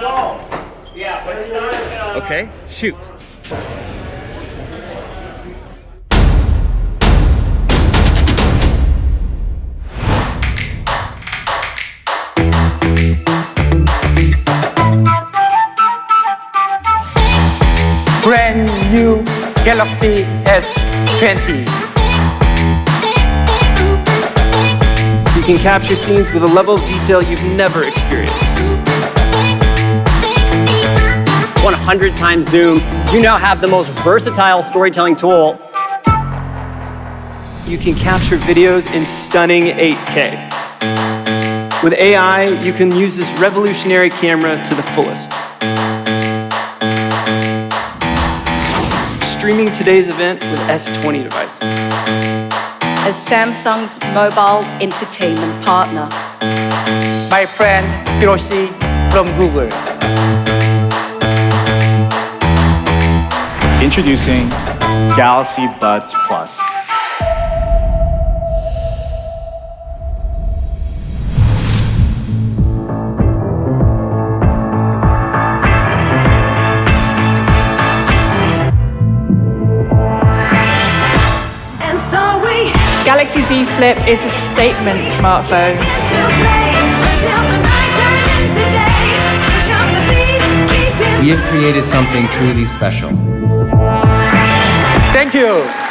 Yeah, but it's not. Uh, Okay, shoot. brand new Galaxy S20. You can capture scenes with a level of detail you've never experienced. 100 times zoom, you now have the most versatile storytelling tool. You can capture videos in stunning 8K. With AI, you can use this revolutionary camera to the fullest. Streaming today's event with S20 devices. as Samsung's mobile entertainment partner. My friend Hiroshi from Google. Introducing Galaxy Buds Plus. And so we Galaxy Z Flip is a statement smartphone. to play until the night turns into day. Push on the beat, keep it We have created something truly special. Thank you.